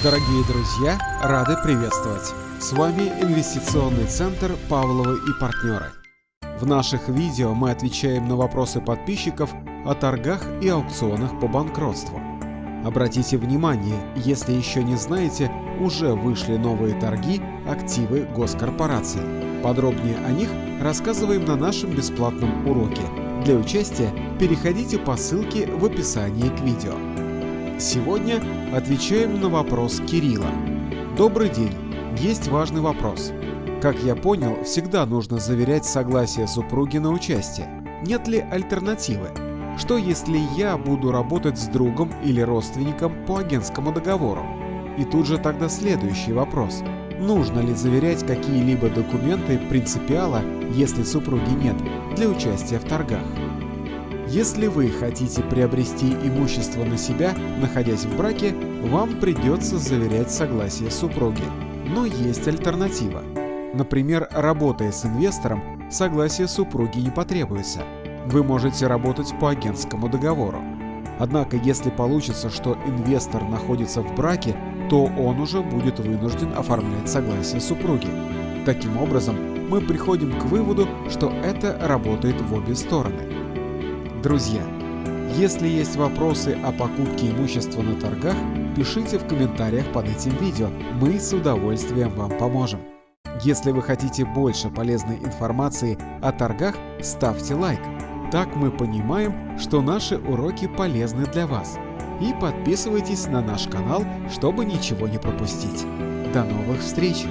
Дорогие друзья, рады приветствовать! С вами Инвестиционный центр «Павловы и партнеры». В наших видео мы отвечаем на вопросы подписчиков о торгах и аукционах по банкротству. Обратите внимание, если еще не знаете, уже вышли новые торги активы госкорпораций. Подробнее о них рассказываем на нашем бесплатном уроке. Для участия переходите по ссылке в описании к видео. Сегодня отвечаем на вопрос Кирилла. Добрый день. Есть важный вопрос. Как я понял, всегда нужно заверять согласие супруги на участие. Нет ли альтернативы? Что если я буду работать с другом или родственником по агентскому договору? И тут же тогда следующий вопрос. Нужно ли заверять какие-либо документы принципиала, если супруги нет, для участия в торгах? Если вы хотите приобрести имущество на себя, находясь в браке, вам придется заверять согласие супруги. Но есть альтернатива. Например, работая с инвестором, согласие супруги не потребуется. Вы можете работать по агентскому договору. Однако, если получится, что инвестор находится в браке, то он уже будет вынужден оформлять согласие супруги. Таким образом, мы приходим к выводу, что это работает в обе стороны. Друзья, если есть вопросы о покупке имущества на торгах, пишите в комментариях под этим видео, мы с удовольствием вам поможем. Если вы хотите больше полезной информации о торгах, ставьте лайк. Так мы понимаем, что наши уроки полезны для вас. И подписывайтесь на наш канал, чтобы ничего не пропустить. До новых встреч!